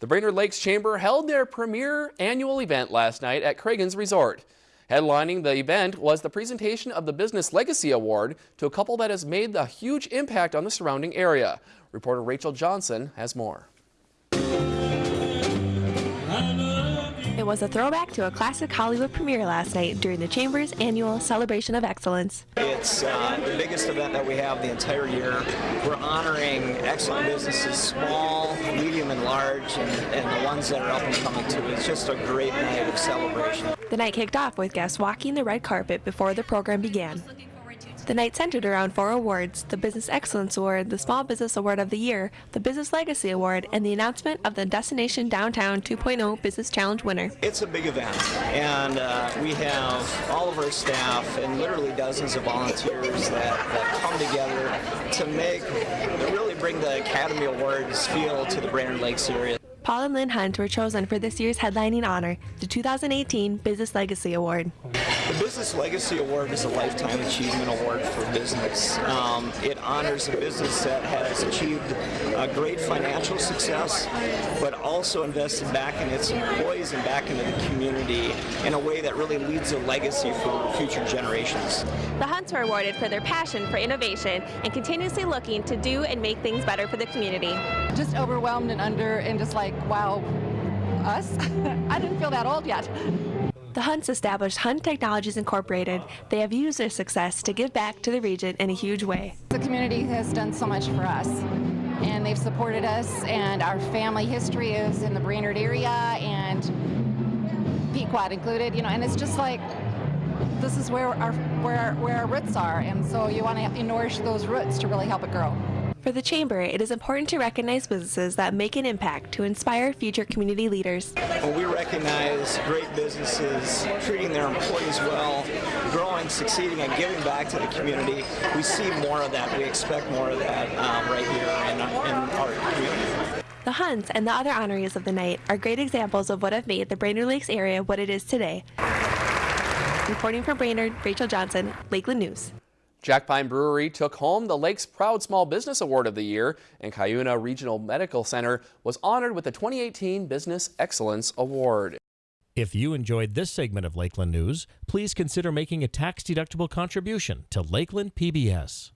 The Brainerd Lakes Chamber held their premier annual event last night at Cragun's Resort. Headlining the event was the presentation of the Business Legacy Award to a couple that has made a huge impact on the surrounding area. Reporter Rachel Johnson has more. It was a throwback to a classic Hollywood premiere last night during the Chamber's annual Celebration of Excellence. It's uh, the biggest event that we have the entire year. We're honoring excellent businesses, small, medium, and large, and, and the ones that are up and coming too. It's just a great night of celebration. The night kicked off with guests walking the red carpet before the program began. The night centered around four awards the Business Excellence Award, the Small Business Award of the Year, the Business Legacy Award, and the announcement of the Destination Downtown 2.0 Business Challenge winner. It's a big event, and uh, we have all of our staff and literally dozens of volunteers that, that come together to make, really bring the Academy Awards feel to the Brainerd Lakes area. Paul and Lynn Hunt were chosen for this year's headlining honor, the 2018 Business Legacy Award. The Business Legacy Award is a Lifetime Achievement Award for business. Um, it honors a business that has achieved a great financial success, but also invested back in its employees and back into the community in a way that really leaves a legacy for future generations. The Hunts were awarded for their passion for innovation and continuously looking to do and make things better for the community. Just overwhelmed and under and just like, wow, us? I didn't feel that old yet. The Hunts established Hunt Technologies Incorporated. They have used their success to give back to the region in a huge way. The community has done so much for us and they've supported us and our family history is in the Brainerd area and Pequot included, you know, and it's just like this is where our where our, where our roots are and so you want to nourish those roots to really help it grow. For the Chamber, it is important to recognize businesses that make an impact to inspire future community leaders. When we recognize great businesses treating their employees well, growing, succeeding, and giving back to the community, we see more of that. We expect more of that um, right here in, in our community. The Hunts and the other honorees of the night are great examples of what have made the Brainerd Lakes area what it is today. Reporting from Brainerd, Rachel Johnson, Lakeland News. Jack Pine Brewery took home the Lake's Proud Small Business Award of the Year, and Cuyuna Regional Medical Center was honored with the 2018 Business Excellence Award. If you enjoyed this segment of Lakeland News, please consider making a tax-deductible contribution to Lakeland PBS.